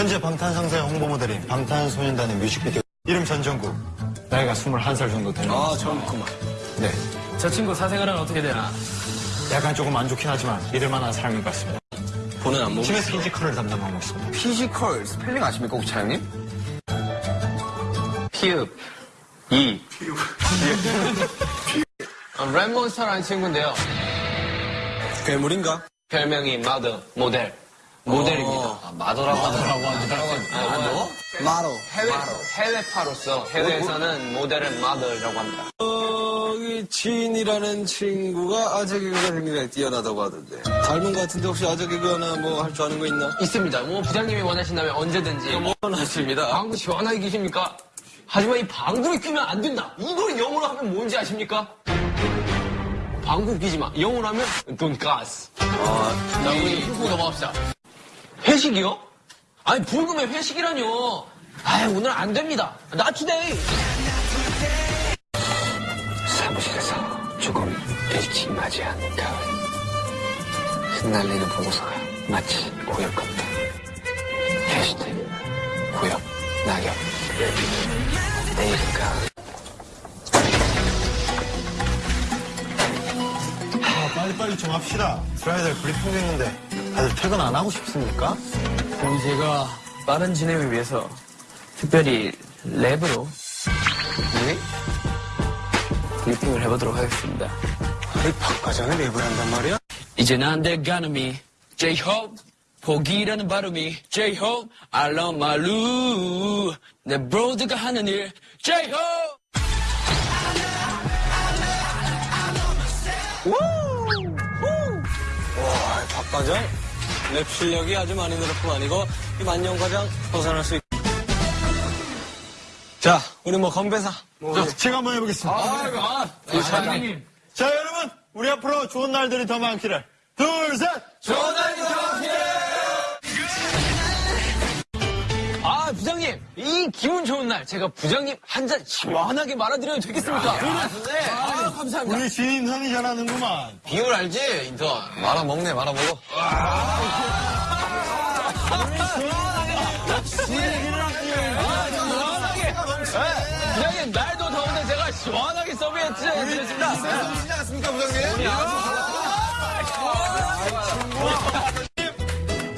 현재 방탄상사의 홍보 모델인 방탄소년단의 뮤직비디오 이름 전정국 나이가 21살 정도 되는 아, 젊구만. 네. 저 친구 사생활은 어떻게 되나? 약간 조금 안 좋긴 하지만 믿을 만한 사람인 것 같습니다. 보는 안목. 팀의 피지컬을 담당하고 있습니다. 피지컬 스펠링 아십니까, 혹 차장님? 피읍 이 어, 랩몬스터라는 친구인데요. 괴물인가? 별명이 마더 모델 모델입니다. 아, 마더라고 하더라고 마더? 마더. 해외 해외파로서 해외에서는 모델은 마더라고 합니다. 여기 지인이라는 친구가 아재 개그가 굉장히 뛰어나다고 하던데. 닮은 것 같은데 혹시 아재 개그 하나 뭐 할 줄 아는 거 있나? 있습니다. 뭐 부장님이 원하신다면 언제든지 뭐 하십니다. 방구 시원하게 끼십니까? 하지만 이 방구를 끼면 안 된다. 이걸 영어로 하면 뭔지 아십니까? 방구 끼지 마. 영어로 하면 돈가스. 아, 자, 우리 훅훅 넘어갑시다. 회식이요? 아니, 불금에 회식이라뇨. 아 오늘 안 됩니다. 나 투데이. 사무실에서 조금 일찍 맞이한 가을 흩날리는 보고서가 마치 고엽 같다 해시태그 고엽 낙엽 내일은 가을 아, 빨리빨리 좀 합시다. 들어야 될 브리핑도 있는데 다들 퇴근 안 하고 싶습니까? 그럼 제가 빠른 진행을 위해서 특별히 랩으로 네? 브리핑을 해보도록 하겠습니다. 아니, 박과장이 랩을 한단 말이야? 안 돼가는 미 J-Hope 포기라는 발음이 J-Hope I love my loo 내 브로드가 하는 일 J-Hope 와, 박과장? 랩 실력이 아주 많이 늘었뿐 아니고, 이 만년 과장 벗어날 수 있... 자, 우리 뭐 건배사. 자, 제가 한번 해보겠습니다. 아, 사장님 자, 여러분, 우리 앞으로 좋은 날들이 더 많기를. 둘, 셋! 부장님. 이 기분 좋은 날 제가 부장님 한 잔 시원하게 말아드려도 되겠습니까? 네. 아, 감사합니다. 우리 지인 선이 잘하는구만. 비율 알지? 인턴. 말아 먹네, 말아 먹어. 시원하게. 네. 부장님, 날도 더운데 제가 시원하게 서브해드렸습니다. 쓰지 않습니까, 부장님?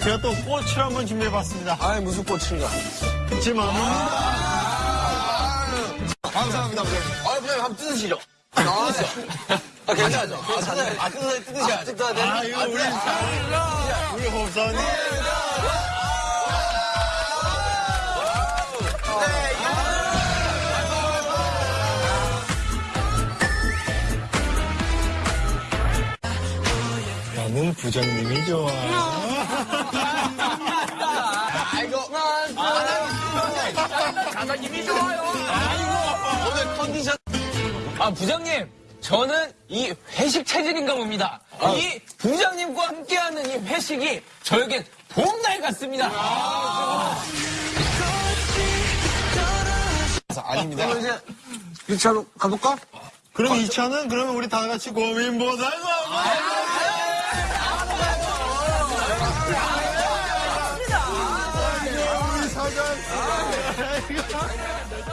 제가 또 꽃을 한번 준비해봤습니다. 아이, 무슨 꽃인가. 그치만, 감사합니다, 부장님. 아, 부장님 한번 뜯으시죠. 아, 괜찮죠? 아, 사장님. 아, 뜯어야, 뜯으셔야 뜯어야 돼. 아, 이거 우리, 우리 호흡사원님. 나는 부장님이 좋아. 좋아요. 아이고. 오늘 컨디션. 아, 부장님. 저는 이 회식 체질인가 봅니다. 이 부장님과 함께하는 이 회식이 저에겐 봄날 같습니다. 아닙니다. 그럼 이제 1차로 가볼까? 그럼 이 차는 그러면 우리 다 같이 고민보살고 Dios.